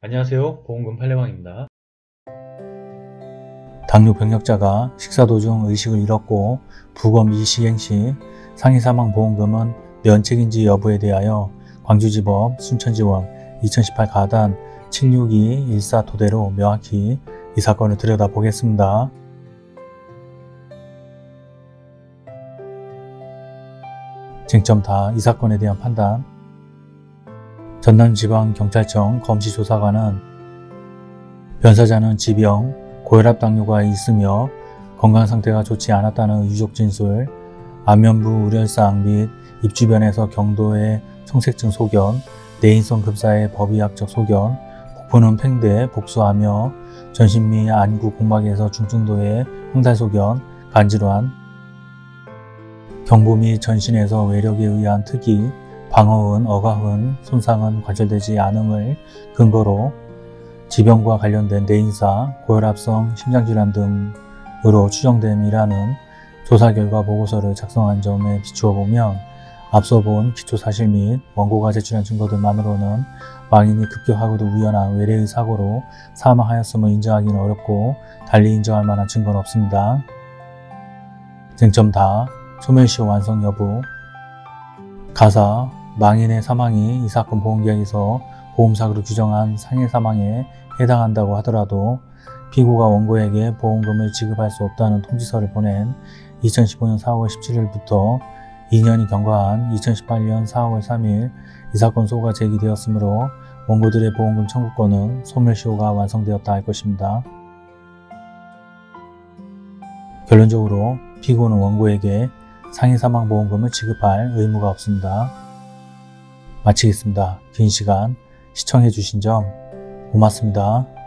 안녕하세요. 보험금 팔례방입니다. 당뇨 병력자가 식사 도중 의식을 잃었고 부검 이시행 시 상해 사망 보험금은 면책인지 여부에 대하여 광주지법 순천지원 2018 가단 76214 토대로 명확히 이 사건을 들여다보겠습니다. 쟁점 다 이 사건에 대한 판단 전남지방경찰청 검시조사관은 변사자는 지병, 고혈압 당뇨가 있으며 건강 상태가 좋지 않았다는 유족 진술, 안면부 우려상 및 입 주변에서 경도의 청색증 소견, 내인성 급사의 법의학적 소견, 복부는 팽대, 복수하며 전신 및 안구 공막에서 중증도의 황달 소견, 간질환, 경부 및 전신에서 외력에 의한 특이, 방어흔, 어가흔, 손상은 관찰되지 않음을 근거로 지병과 관련된 뇌인사, 고혈압성 심장질환 등으로 추정됨이라는 조사 결과 보고서를 작성한 점에 비추어 보면 앞서 본 기초사실 및 원고가 제출한 증거들만으로는 망인이 급격하고도 우연한 외래의 사고로 사망하였음을 인정하기는 어렵고 달리 인정할 만한 증거는 없습니다. 쟁점 다 소멸시효 완성 여부 가사 망인의 사망이 이 사건 보험계약에서 보험사고로 규정한 상해 사망에 해당한다고 하더라도 피고가 원고에게 보험금을 지급할 수 없다는 통지서를 보낸 2015년 4월 17일부터 2년이 경과한 2018년 4월 3일 이 사건 소가 제기되었으므로 원고들의 보험금 청구권은 소멸시효가 완성되었다 할 것입니다. 결론적으로 피고는 원고에게 상해 사망보험금을 지급할 의무가 없습니다. 마치겠습니다. 긴 시간 시청해 주신 점 고맙습니다.